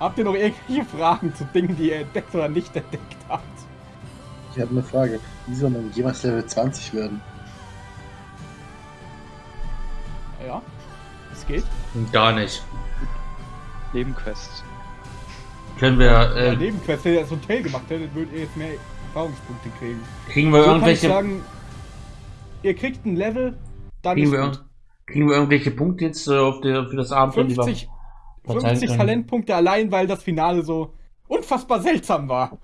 Habt ihr noch irgendwelche Fragen zu Dingen, die ihr entdeckt oder nicht entdeckt habt? Ich habe eine Frage. Wie soll man jemals Level 20 werden? Ja, es geht. Gar nicht. Nebenquests. Können wir, Ja, äh, Nebenquest, wenn ihr das Hotel gemacht hättet, würdet ihr jetzt mehr Erfahrungspunkte kriegen. kriegen wir So kann ich irgendwelche, sagen, ihr kriegt ein Level, dann kriegen ist wir, gut. kriegen wir irgendwelche Punkte jetzt äh, auf der, für das wir 50, verteilen 50 können? Talentpunkte allein, weil das Finale so unfassbar seltsam war.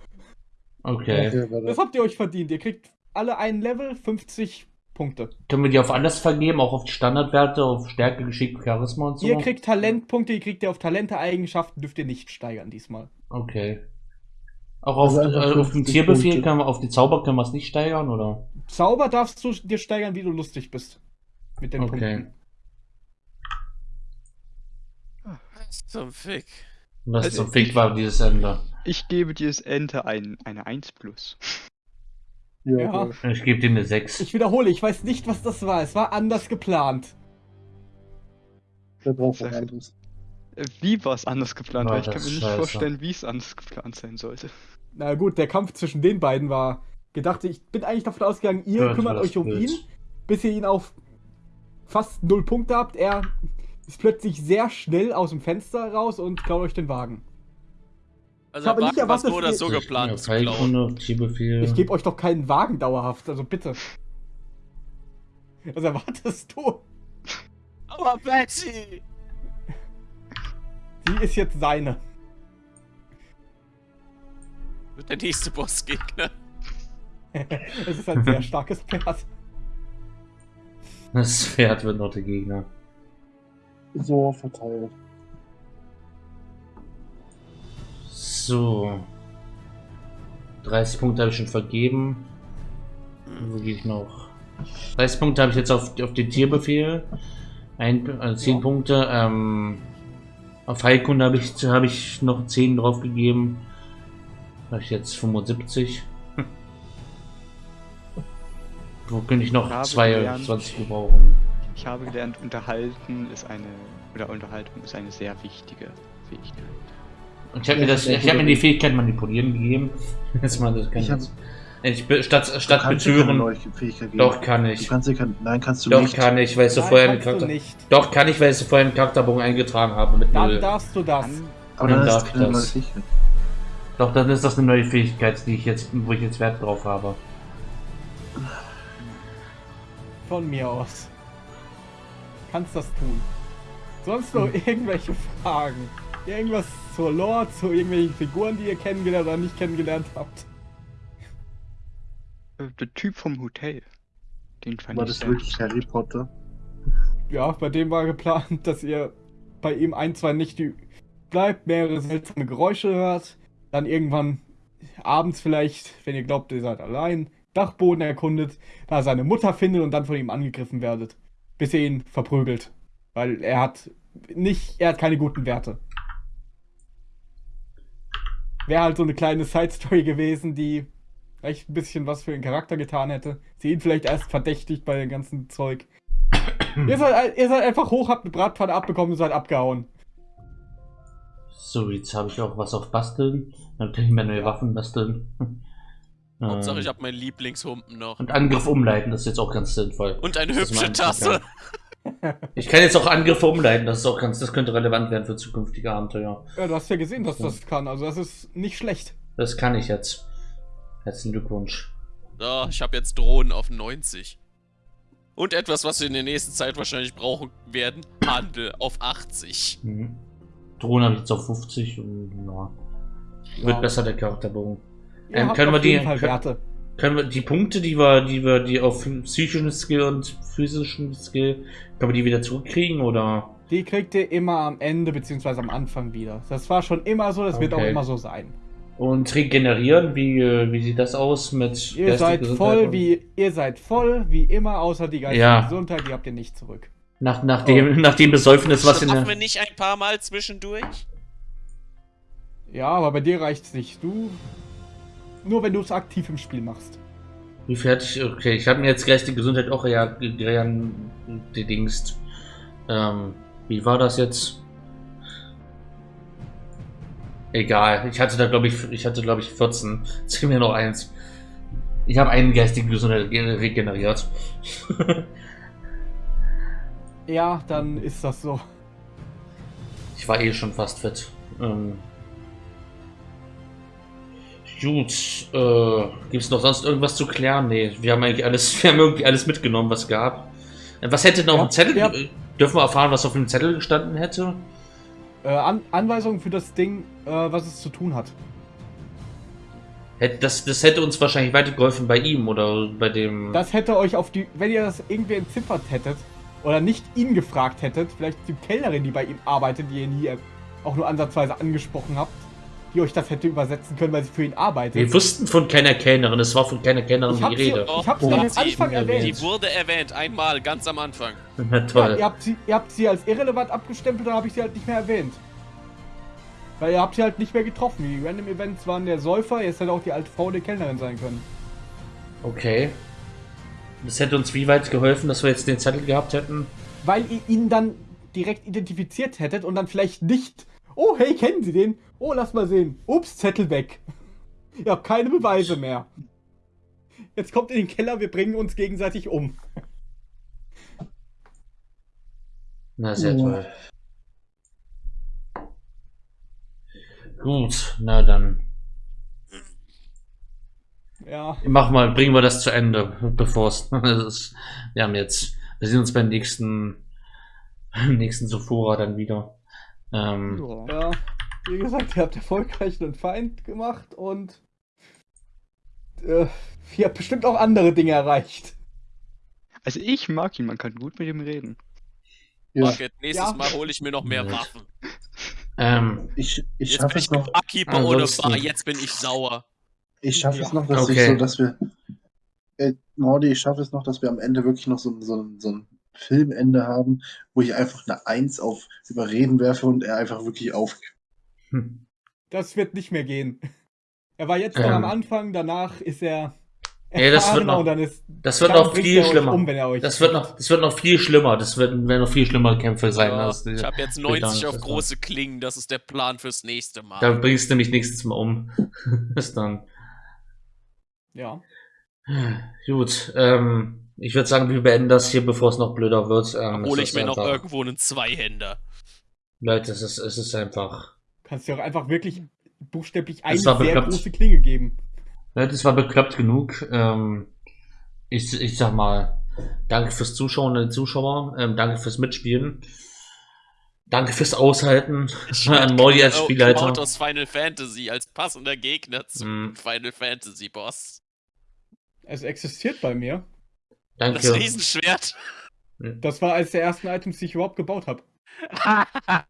Okay. Das habt ihr euch verdient. Ihr kriegt alle ein Level, 50 Punkte. Können wir die auf alles vergeben, auch auf die Standardwerte, auf Stärke, Geschick, Charisma und so? Ihr kriegt Talentpunkte, ihr kriegt ihr auf Talente, Eigenschaften, dürft ihr nicht steigern diesmal. Okay. Auch auf, Also äh, auf den 50 Tierbefehl können wir, auf die Zauber können wir es nicht steigern, oder? Zauber darfst du dir steigern, wie du lustig bist. Mit den Okay. Punkten. Was zum Fick? Was Also zum Fick war dieses Ende. Ich gebe dieses Ente ein, eine 1 plus. Ja, Ja. Ich gebe dem eine 6. Ich wiederhole, ich weiß nicht, was das war. Es war anders geplant. Anderes? Wie war es anders geplant? Weil ich kann mir nicht scheiße. vorstellen, wie es anders geplant sein sollte. Na gut, der Kampf zwischen den beiden war gedacht. Ich bin eigentlich davon ausgegangen, ihr Ja, kümmert euch um blöd. ihn, bis ihr ihn auf fast null Punkte habt. Er ist plötzlich sehr schnell aus dem Fenster raus und klaut euch den Wagen. Also Ich habe war nicht was erwartet, so oder so dass geplant Ja, zu klauen. Ich gebe euch doch keinen Wagen dauerhaft, also bitte. Was erwartest du? Aber Betty! Sie ist jetzt seine. Wird der nächste Bossgegner. Es ist ein sehr starkes Pferd. Das Pferd wird noch der Gegner. So verteilt. So. 30 Punkte habe ich schon vergeben. Wo gehe ich noch? 30 Punkte habe ich jetzt auf, auf den Tierbefehl. Ein, also 10 Ja. Punkte. Ähm, auf Heilkunde habe ich, habe ich noch 10 drauf gegeben. Habe ich jetzt 75. Hm. Wo könnte ich noch Habe 22 gebrauchen? Ich habe gelernt, unterhalten ist eine, oder Unterhaltung ist eine sehr wichtige Fähigkeit. Und ich habe mir, das- ich hab mir die Fähigkeit manipulieren gegeben. Jetzt mal das kann Ich hab- ich, statt, Du kannst keine betören. Doch, kann Du ich. kannst dir kein, nein, kannst du Doch, nicht. kann ich, weil ich so Nein, vorher einen kannst du Charakter. nicht. Doch, kann ich, weil ich so vorher einen Charakterbogen eingetragen habe. Mit Dann null. darfst du das. Kann, Aber Dann dann ist das. Fähigkeit. Doch, dann ist das eine neue Fähigkeit, die ich jetzt, wo ich jetzt Wert drauf habe. Von mir aus. Kannst das tun. Sonst noch Hm. irgendwelche Fragen? Irgendwas zur Lore, zu irgendwelchen Figuren, die ihr kennengelernt oder nicht kennengelernt habt? äh, der Typ vom Hotel. Den fand War ich das sehr wirklich. Harry Potter? Ja, bei dem war geplant, dass ihr bei ihm ein, zwei Nächte bleibt, mehrere seltsame Geräusche hört, dann irgendwann abends vielleicht, wenn ihr glaubt, ihr seid allein, Dachboden erkundet, da seine Mutter findet und dann von ihm angegriffen werdet, bis ihr ihn verprügelt. Weil er hat nicht, er hat keine guten Werte. Wäre halt so eine kleine Side-Story gewesen, die vielleicht ein bisschen was für den Charakter getan hätte. Sie ihn vielleicht erst verdächtigt bei dem ganzen Zeug. ihr, seid, ihr seid einfach hoch, habt eine Bratpfanne abbekommen und seid abgehauen. So, jetzt habe ich auch was auf Basteln. Dann kann ich mir neue Waffen basteln. Hauptsache, Ähm, ich habe meinen Lieblingshumpen noch. Und Angriff umleiten, das ist jetzt auch ganz sinnvoll. Und eine Das hübsche Tasse. Ich kann jetzt auch Angriffe umleiten, das ist auch ganz, das könnte relevant werden für zukünftige Abenteuer. Ja, du hast ja gesehen, dass das kann. Also das ist nicht schlecht. Das kann ich jetzt. Herzlichen Glückwunsch. So, ich habe jetzt Drohnen auf 90. Und etwas, was wir in der nächsten Zeit wahrscheinlich brauchen werden. Handel auf 80. Mhm. Drohne habe ich jetzt auf 50 und ja. Wird Ja. besser der Charakterbogen. Ihr Ähm, habt können wir die- jeden Fall können- Werte. Können wir die Punkte, die wir, die wir, die auf psychischen Skill und physischen Skill, können wir die wieder zurückkriegen oder? Die kriegt ihr immer am Ende beziehungsweise am Anfang wieder. Das war schon immer so, das wird auch Okay. immer so sein. Und regenerieren, wie, wie sieht das aus mit Ihr seid Gesundheit voll und- wie ihr seid voll wie immer, außer die geistige Ja. Gesundheit, die habt ihr nicht zurück. nach, nach dem, nach dem Besäufnis, was in Schaffen wir der. nicht ein paar Mal zwischendurch? Ja, aber bei dir reicht's nicht. Du nur wenn du es aktiv im Spiel machst. Wie fertig? Okay, ich habe mir jetzt geistige Gesundheit auch ja gedingst. Ähm, wie war das jetzt? Egal, ich hatte da glaube ich, ich hatte glaube ich 14. Zieh mir noch eins. Ich habe einen geistigen Gesundheit regeneriert. Ja, dann ist das so. ich war eh schon fast fit. Ähm, gut, äh, gibt es noch sonst irgendwas zu klären? Nee, wir haben eigentlich alles, wir haben irgendwie alles mitgenommen, was gab. Äh, Was hätte noch Ja, ein Zettel? ja. äh, Dürfen wir erfahren, was auf dem Zettel gestanden hätte? Äh, An Anweisungen für das Ding, äh, was es zu tun hat. Hätte- Das, das hätte uns wahrscheinlich weitergeholfen bei ihm oder bei dem. Das hätte euch auf die, wenn ihr das irgendwie entziffert hättet oder nicht ihn gefragt hättet, vielleicht die Kellnerin, die bei ihm arbeitet, die ihr nie auch nur ansatzweise angesprochen habt, die euch das hätte übersetzen können, weil sie für ihn arbeitet. wir wussten von keiner Kellnerin, es war von keiner Kellnerin Ich die hab sie- Rede. Ich hab's Oh, am sie Anfang eben erwähnt. Die wurde erwähnt, einmal, ganz am Anfang. Na Ja, toll. ihr, habt sie, ihr habt sie als irrelevant abgestempelt, dann habe ich sie halt nicht mehr erwähnt. Weil ihr habt sie halt nicht mehr getroffen. Die Random Events waren der Säufer, jetzt hätte auch die alte Frau der Kellnerin sein können. Okay. Das hätte uns wie weit geholfen, dass wir jetzt den Zettel gehabt hätten? Weil ihr ihn dann direkt identifiziert hättet und dann vielleicht nicht. Oh, hey, kennen Sie den? Oh, lass mal sehen. Ups, Zettel weg. Ihr habt keine Beweise mehr. Jetzt kommt in den Keller, wir bringen uns gegenseitig um. Na, sehr Ja. toll. Gut, na dann. Ja, Mach mal, bringen wir das zu Ende, bevor es. Wir haben jetzt. Wir sehen uns beim nächsten. Beim nächsten Sophora dann wieder. Ähm, Ja. Wie gesagt, ihr habt erfolgreich einen Feind gemacht und äh, ihr habt bestimmt auch andere Dinge erreicht. Also ich mag ihn, man kann gut mit ihm reden. Ja, Fuck it, nächstes Ja. Mal hole ich mir noch mehr. Waffen. ähm, ich, ich Jetzt schaffe bin es ich noch, Barkeeper ohne Ansonsten- Bar, jetzt bin ich sauer. ich schaffe es Ja. noch, dass Okay. ich so, dass wir, äh, Mordi, ich schaffe es noch, dass wir am Ende wirklich noch so, ein- so, ein- so ein Filmende haben, wo ich einfach eine Eins auf Überreden werfe und er einfach wirklich auf. hm. Das wird nicht mehr gehen. Er war jetzt noch Ähm. am Anfang, danach ist er Ja, das wird noch- ist das wird noch viel er schlimmer. Um, wenn er euch Das wird noch, das wird noch viel schlimmer. Das werden, werden noch viel schlimmere Kämpfe sein. Ja, ich habe jetzt Bedankt, 90 auf große Klingen, das ist der Plan fürs nächste Mal. Da bringst du mich nächstes Mal um. Bis dann. Ja. Gut, ähm, ich würde sagen, wir beenden das hier, bevor es noch blöder wird. Ähm, Hole ich mir noch irgendwo einen Zweihänder. Leute, es ist, es ist einfach. Kannst dir auch einfach wirklich buchstäblich eine sehr bekloppt. große Klinge geben. Leute, es war bekloppt genug. Ähm, ich, ich sag mal, danke fürs Zuschauen, den Zuschauer. Ähm, danke fürs Mitspielen. Danke fürs Aushalten. An Molly als Oh, Spielleiter. Cloud aus Final Fantasy als passender Gegner zum Mm. Final Fantasy Boss. Es existiert bei mir. Das Danke. Riesenschwert. Das war eines der ersten Items, die ich überhaupt gebaut habe.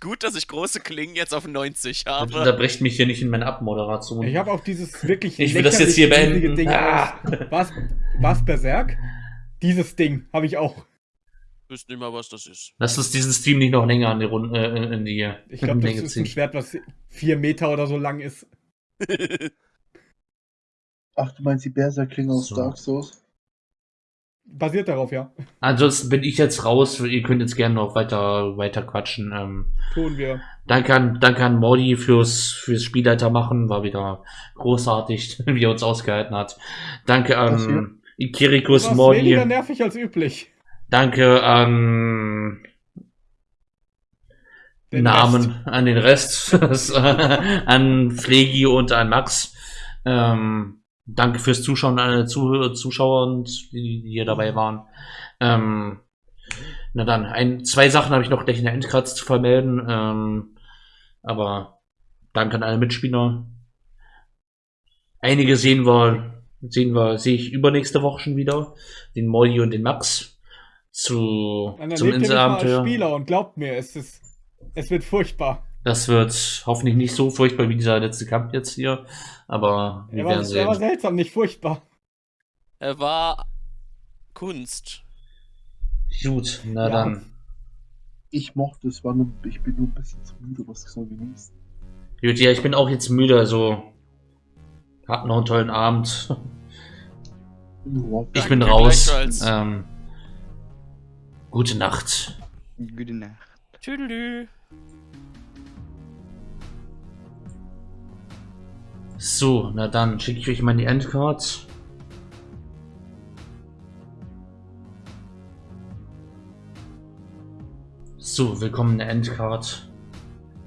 Gut, dass ich große Klingen jetzt auf 90 Bitte habe. unterbrecht mich hier nicht in meiner Abmoderation. Ich habe auch dieses wirklich Ich will das jetzt hier beenden. Ding Ah. Was? Was Berserk? Dieses Ding habe ich auch. Ich wüsste nicht mal, was das ist. Lass uns diesen Stream nicht noch länger an die Runde, äh, in die Ich glaube, das ist ein. Schwert, was vier Meter oder so lang ist. Ach, du meinst die Berserklinge aus So. Dark Souls? Basiert darauf, ja. Ansonsten bin ich jetzt raus. Ihr könnt jetzt gerne noch weiter, weiter quatschen. Ähm, Tun wir. danke an, danke an Mordi fürs, fürs Spielleiter machen. War wieder großartig, wie er uns ausgehalten hat. Danke an Ikirikus Du warst weniger Mordi. nervig als üblich. Danke an Den Namen, Rest. an den Rest, an Pflegi und an Max. Ähm, danke fürs Zuschauen an alle Zuhörer, Zuschauer und die, die hier dabei waren. Ähm, na dann, ein, zwei Sachen habe ich noch gleich in der Endkratz zu vermelden. Ähm, aber danke an alle Mitspieler. Einige sehen wir, sehen wir, sehe ich übernächste Woche schon wieder. Den Molly und den Max zu, zum Inselabenteuer. Spieler und glaubt mir, es ist, es wird furchtbar. Das wird hoffentlich nicht so furchtbar wie dieser letzte Kampf jetzt hier, aber wir Er war, werden er war sehen. seltsam, nicht furchtbar. Er war Kunst. Gut, na Ja. dann. Ich mochte es, war nur, ich bin nur ein bisschen zu müde, was ich so genießen. Gut, ja, ich bin auch jetzt müde, also habt noch einen tollen Abend. Ich bin raus. Ähm, gute Nacht. Gute Nacht. Tüdelü. So, na dann schicke ich euch mal die Endcard. So, willkommen in der Endcard.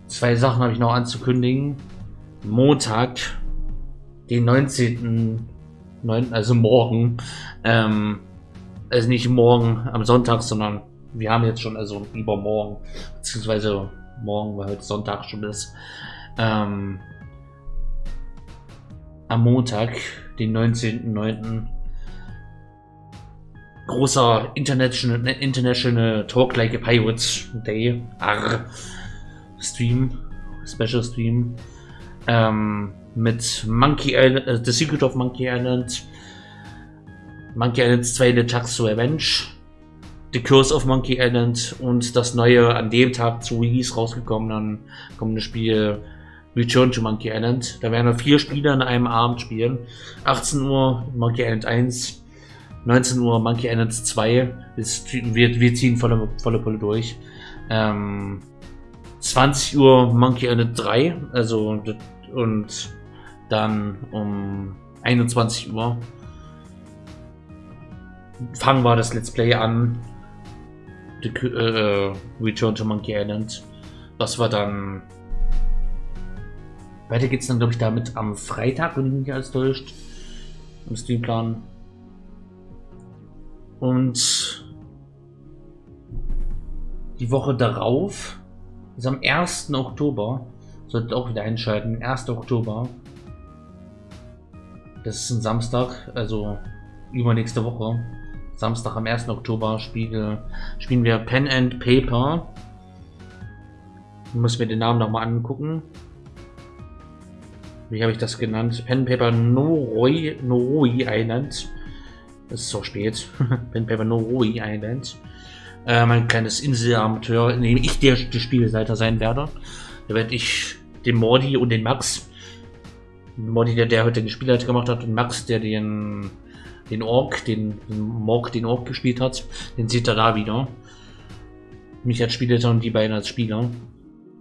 Zwei Sachen habe ich noch anzukündigen. Montag, den 19.9., also morgen, ähm, also nicht morgen am Sonntag, sondern wir haben jetzt schon, also übermorgen, beziehungsweise morgen, weil heute Sonntag schon ist, ähm, am Montag, den 19.09., großer International, International Talk Like a Pirates Day, Arr, Stream, Special Stream, ähm, mit Monkey Island, äh, The Secret of Monkey Island, Monkey Island 2 The Tax to Avenge, The Curse of Monkey Island und das neue an dem Tag zu Release rausgekommene kommende Spiel Return to Monkey Island. Da werden wir vier Spieler in einem Abend spielen. 18 Uhr Monkey Island 1, 19 Uhr Monkey Island 2. Wir, wir ziehen volle, volle Pulle durch. Ähm, 20 Uhr Monkey Island 3, also und dann um 21 Uhr fangen wir das Let's Play an. The, äh, Return to Monkey Island. Was wir dann. Weiter geht's dann, glaube ich, damit am Freitag, wenn ich mich nicht alles täuscht. Im Streamplan. Und die Woche darauf ist am 1. Oktober. Solltet auch wieder einschalten. 1. Oktober. Das ist ein Samstag, also übernächste Woche. Samstag am 1. Oktober spiele, spielen wir Pen and Paper. Muss mir den Namen nochmal angucken. Wie habe ich das genannt? Pen Paper Noroi, Noroi Island. Es ist so spät. Pen Paper Noroi Island. Äh, mein kleines Inselabenteuer, in dem ich der, der Spielleiter sein werde. Da werde ich den Mordi und den Max. Mordi, der, der heute den Spielleiter gemacht hat, und Max, der den den Ork, den, den Morg, den Ork gespielt hat, den sieht er da wieder. Mich als Spielleiter und die beiden als Spieler.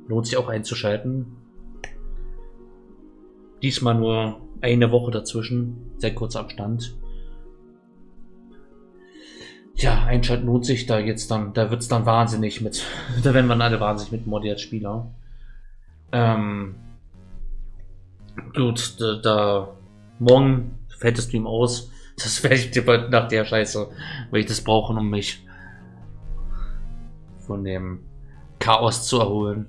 Lohnt sich auch einzuschalten. Diesmal nur eine Woche dazwischen. Sehr kurzer Abstand. Ja, einschalten lohnt sich da jetzt dann. Da wird es dann wahnsinnig mit. da werden wir alle wahnsinnig mit Modi als Spieler. Ähm, gut, da, da morgen fällt der Stream aus. Das werde ich dir nach der Scheiße, weil ich das brauche, um mich von dem Chaos zu erholen.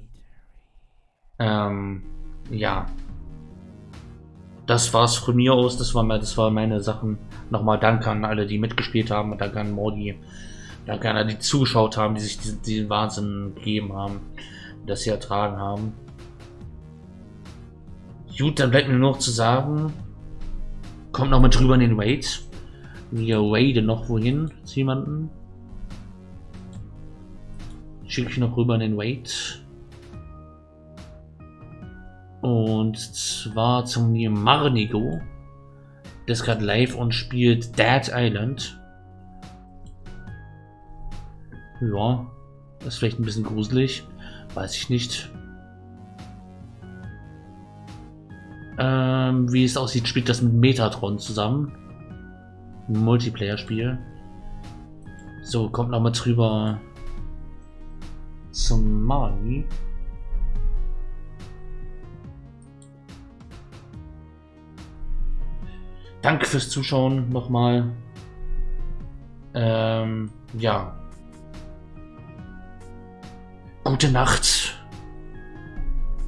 Ähm, ja. Das war's von mir aus. Das, war, das waren meine Sachen. Nochmal Danke an alle, die mitgespielt haben. Danke an Modi. Danke an alle, die zugeschaut haben, die sich diesen, diesen Wahnsinn gegeben haben. Das sie ertragen haben. Gut, dann bleibt mir nur noch zu sagen, Kommt noch mit drüber in den Raid. Wir raiden noch wohin zu jemanden. Schicke ich noch rüber in den Raid. Und zwar zum Marnigo. Der ist gerade live und spielt Dead Island. Ja, ist vielleicht ein bisschen gruselig. Weiß ich nicht. Ähm, wie es aussieht, spielt das mit Metatron zusammen. Multiplayer-Spiel. So, kommt noch mal drüber zum Mali. Danke fürs Zuschauen nochmal. Ähm, ja. Gute Nacht.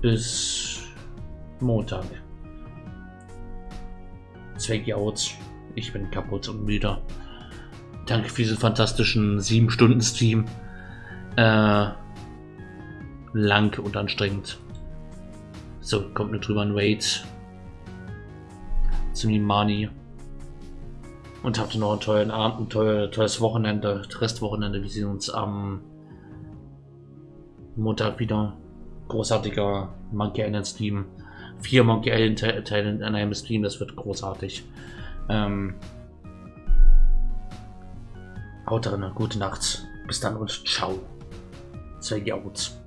Bis Montag. Zwecki out. Ich bin kaputt und müde. Danke für diesen fantastischen 7-Stunden-Stream. Äh, lang und anstrengend. So, kommt nur drüber ein Raid. Zum Nimani. Und habt noch einen tollen Abend, ein tolles, tolles Wochenende, Restwochenende. Wir sehen uns am Montag wieder. Großartiger Monkey Island Stream vier Monkey Island Teile in einem Stream, das wird großartig. Ähm, haut drin, gute Nacht. Bis dann und ciao. Zwei Jauts.